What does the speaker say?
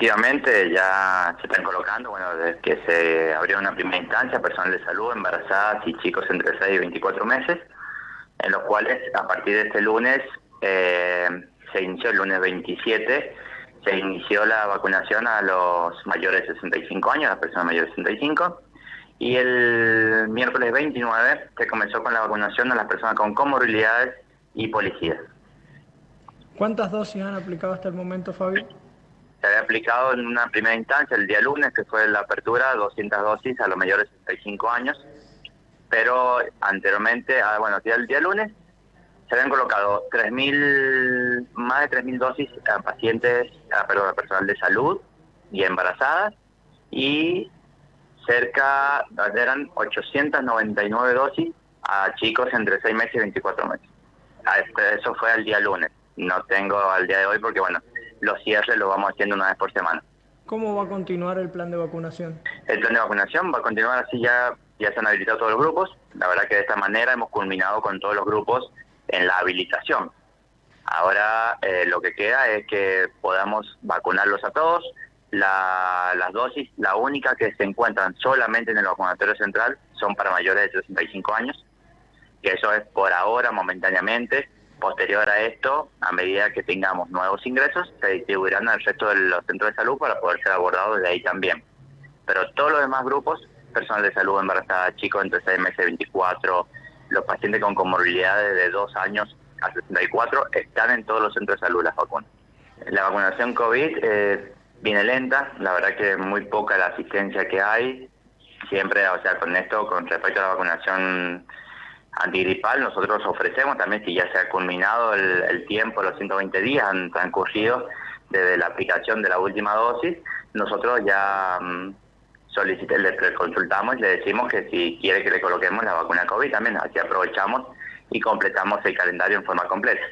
efectivamente ya se están colocando, bueno, desde que se abrió una primera instancia, personal de salud, embarazadas y chicos entre 6 y 24 meses, en los cuales a partir de este lunes, eh, se inició el lunes 27, se inició la vacunación a los mayores de 65 años, a las personas mayores de 65, y el miércoles 29 se comenzó con la vacunación a las personas con comorbilidades y policías. ¿Cuántas dosis han aplicado hasta el momento, Fabio? Se había aplicado en una primera instancia el día lunes, que fue la apertura, 200 dosis a los mayores de 65 años, pero anteriormente, ah, bueno, el día lunes se habían colocado 3.000, más de 3.000 dosis a pacientes, a, perdón, a personal de salud y embarazadas, y cerca, eran 899 dosis a chicos entre 6 meses y 24 meses. Este, eso fue al día lunes. No tengo al día de hoy porque, bueno, los cierres los vamos haciendo una vez por semana. ¿Cómo va a continuar el plan de vacunación? El plan de vacunación va a continuar así ya, ya se han habilitado todos los grupos. La verdad que de esta manera hemos culminado con todos los grupos en la habilitación. Ahora eh, lo que queda es que podamos vacunarlos a todos. las dosis, la única que se encuentran solamente en el vacunatorio central son para mayores de 65 años, que eso es por ahora, momentáneamente. Posterior a esto, a medida que tengamos nuevos ingresos, se distribuirán al resto de los centros de salud para poder ser abordados desde ahí también. Pero todos los demás grupos, personal de salud embarazada, chicos entre 6 meses y 24, los pacientes con comorbilidades de 2 años a 64, están en todos los centros de salud las vacunas. La vacunación COVID eh, viene lenta, la verdad que muy poca la asistencia que hay. Siempre, o sea, con esto, con respecto a la vacunación antigripal, nosotros ofrecemos también, si ya se ha culminado el, tiempo, los 120 días han transcurrido desde la aplicación de la última dosis, nosotros ya um, le, consultamos y le decimos que si quiere que le coloquemos la vacuna COVID también, así aprovechamos y completamos el calendario en forma completa.